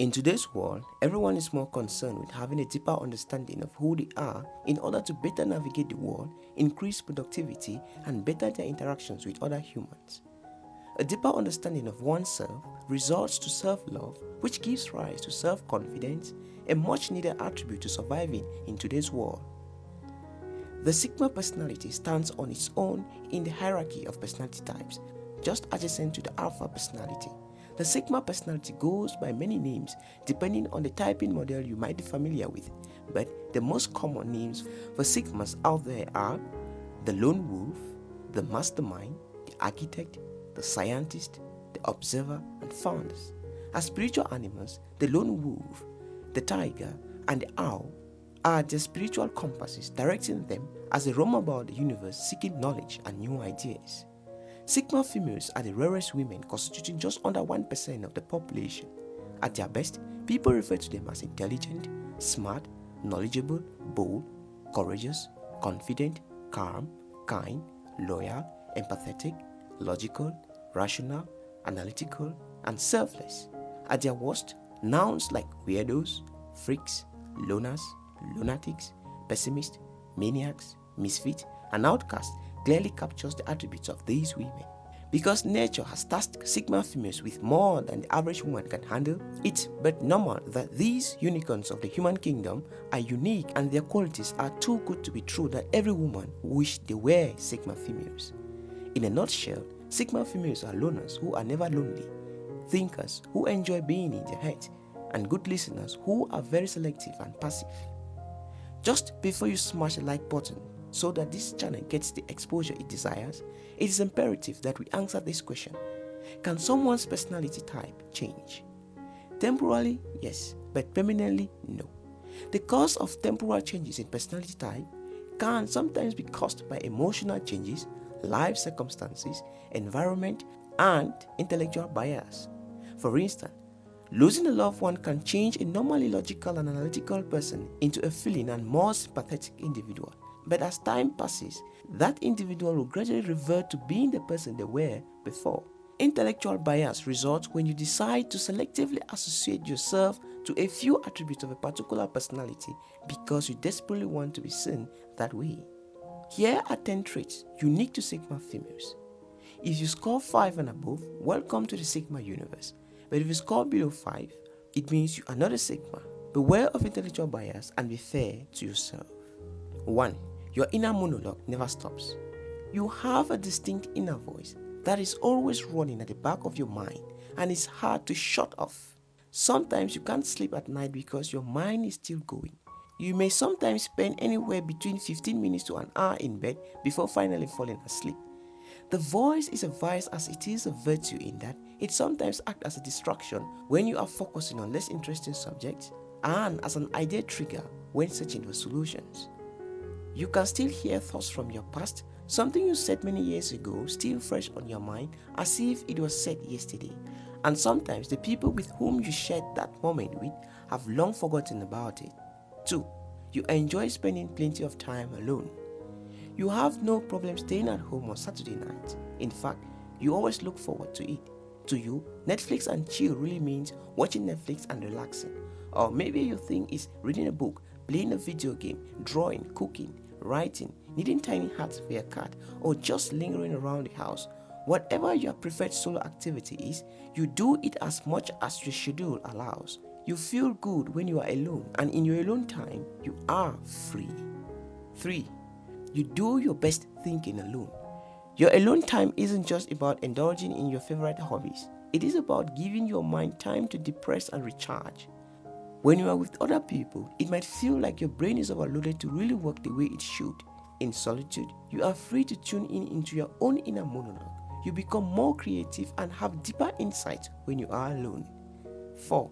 In today's world, everyone is more concerned with having a deeper understanding of who they are in order to better navigate the world, increase productivity, and better their interactions with other humans. A deeper understanding of oneself results to self-love, which gives rise to self-confidence, a much needed attribute to surviving in today's world. The Sigma personality stands on its own in the hierarchy of personality types, just adjacent to the Alpha personality. The Sigma personality goes by many names depending on the typing model you might be familiar with, but the most common names for Sigmas out there are the Lone Wolf, the Mastermind, the Architect, the Scientist, the Observer, and Founders. As spiritual animals, the Lone Wolf, the Tiger, and the Owl are the spiritual compasses directing them as they roam about the universe seeking knowledge and new ideas. Sigma females are the rarest women constituting just under 1% of the population. At their best, people refer to them as intelligent, smart, knowledgeable, bold, courageous, confident, calm, kind, loyal, empathetic, logical, rational, analytical, and selfless. At their worst, nouns like weirdos, freaks, loners, lunatics, pessimists, maniacs, misfits, and outcasts clearly captures the attributes of these women. Because nature has tasked Sigma females with more than the average woman can handle, it's but normal that these unicorns of the human kingdom are unique and their qualities are too good to be true that every woman wish they were Sigma females. In a nutshell, Sigma females are loners who are never lonely, thinkers who enjoy being in their head, and good listeners who are very selective and passive. Just before you smash the like button, so that this channel gets the exposure it desires, it is imperative that we answer this question. Can someone's personality type change? Temporarily, yes, but permanently, no. The cause of temporal changes in personality type can sometimes be caused by emotional changes, life circumstances, environment, and intellectual bias. For instance, losing a loved one can change a normally logical and analytical person into a feeling and more sympathetic individual. But as time passes, that individual will gradually revert to being the person they were before. Intellectual bias results when you decide to selectively associate yourself to a few attributes of a particular personality because you desperately want to be seen that way. Here are 10 traits unique to Sigma females. If you score 5 and above, welcome to the Sigma universe. But if you score below 5, it means you are not a Sigma. Beware of intellectual bias and be fair to yourself. 1. Your inner monologue never stops. You have a distinct inner voice that is always running at the back of your mind and is hard to shut off. Sometimes you can't sleep at night because your mind is still going. You may sometimes spend anywhere between 15 minutes to an hour in bed before finally falling asleep. The voice is a vice as it is a virtue in that it sometimes acts as a distraction when you are focusing on less interesting subjects and as an idea trigger when searching for solutions. You can still hear thoughts from your past, something you said many years ago still fresh on your mind as if it was said yesterday. And sometimes the people with whom you shared that moment with have long forgotten about it. 2. You enjoy spending plenty of time alone. You have no problem staying at home on Saturday night. In fact, you always look forward to it. To you, Netflix and chill really means watching Netflix and relaxing. Or maybe you think is reading a book playing a video game, drawing, cooking, writing, knitting tiny hats for your cat, or just lingering around the house. Whatever your preferred solo activity is, you do it as much as your schedule allows. You feel good when you are alone, and in your alone time, you are free. 3. You do your best thinking alone. Your alone time isn't just about indulging in your favorite hobbies. It is about giving your mind time to depress and recharge. When you are with other people, it might feel like your brain is overloaded to really work the way it should. In solitude, you are free to tune in into your own inner monologue. You become more creative and have deeper insight when you are alone. 4.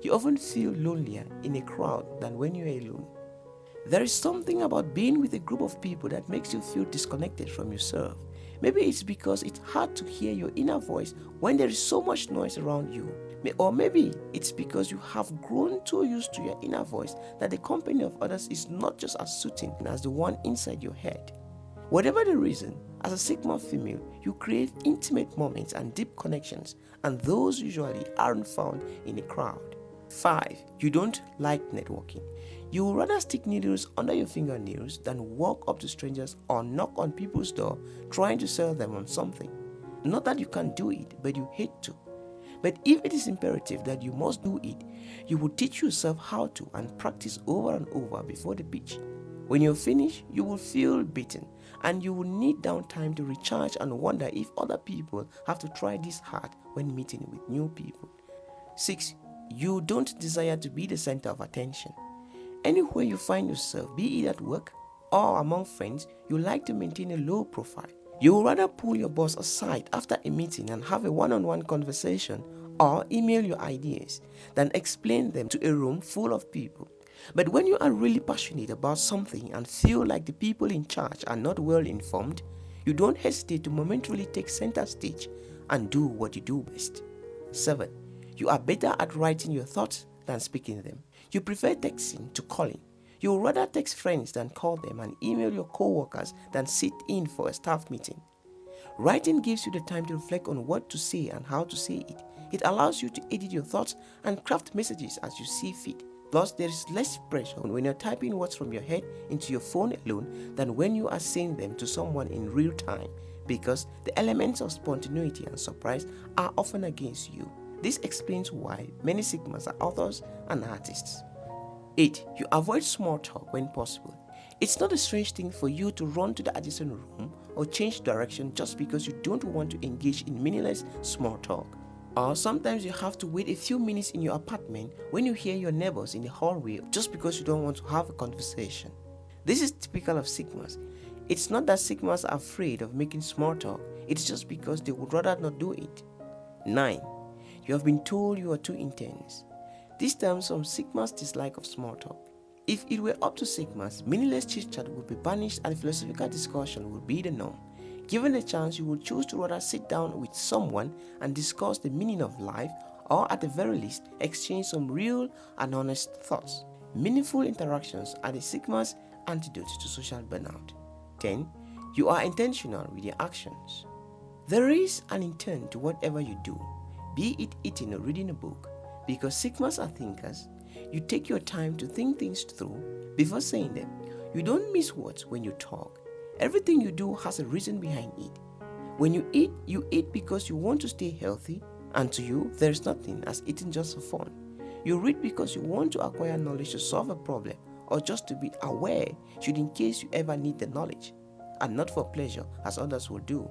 You often feel lonelier in a crowd than when you are alone. There is something about being with a group of people that makes you feel disconnected from yourself. Maybe it's because it's hard to hear your inner voice when there is so much noise around you. Or maybe it's because you have grown too used to your inner voice that the company of others is not just as soothing as the one inside your head. Whatever the reason, as a Sigma female, you create intimate moments and deep connections, and those usually aren't found in a crowd. 5. You don't like networking. You would rather stick needles under your fingernails than walk up to strangers or knock on people's door trying to sell them on something. Not that you can't do it, but you hate to. But if it is imperative that you must do it, you will teach yourself how to and practice over and over before the pitch. When you're finished, you will feel beaten and you will need downtime to recharge and wonder if other people have to try this hard when meeting with new people. 6. You don't desire to be the center of attention. Anywhere you find yourself, be it at work or among friends, you like to maintain a low profile. You would rather pull your boss aside after a meeting and have a one on one conversation or email your ideas than explain them to a room full of people. But when you are really passionate about something and feel like the people in charge are not well informed, you don't hesitate to momentarily take center stage and do what you do best. 7. You are better at writing your thoughts than speaking them. You prefer texting to calling. You would rather text friends than call them and email your co-workers than sit in for a staff meeting. Writing gives you the time to reflect on what to say and how to say it. It allows you to edit your thoughts and craft messages as you see fit. Plus, there is less pressure when you're typing words from your head into your phone alone than when you are saying them to someone in real time because the elements of spontaneity and surprise are often against you. This explains why many Sigmas are authors and artists. 8. You avoid small talk when possible. It's not a strange thing for you to run to the adjacent room or change direction just because you don't want to engage in meaningless small talk. Or sometimes you have to wait a few minutes in your apartment when you hear your neighbors in the hallway just because you don't want to have a conversation. This is typical of Sigmas. It's not that Sigmas are afraid of making small talk, it's just because they would rather not do it. 9. You have been told you are too intense. This stems from Sigma's dislike of small talk. If it were up to Sigmas, meaningless chit-chat would be banished and philosophical discussion would be the norm. Given the chance, you would choose to rather sit down with someone and discuss the meaning of life or at the very least, exchange some real and honest thoughts. Meaningful interactions are the Sigma's antidote to social burnout. 10. You are intentional with your actions. There is an intent to whatever you do, be it eating or reading a book, because Sigmas are thinkers, you take your time to think things through before saying them. You don't miss words when you talk. Everything you do has a reason behind it. When you eat, you eat because you want to stay healthy, and to you, there is nothing as eating just for fun. You read because you want to acquire knowledge to solve a problem or just to be aware should in case you ever need the knowledge, and not for pleasure as others will do.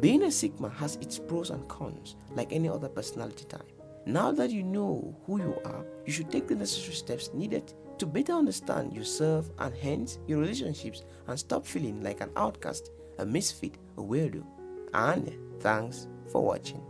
Being a Sigma has its pros and cons like any other personality type. Now that you know who you are, you should take the necessary steps needed to better understand yourself and hence your relationships and stop feeling like an outcast, a misfit, a weirdo. And thanks for watching.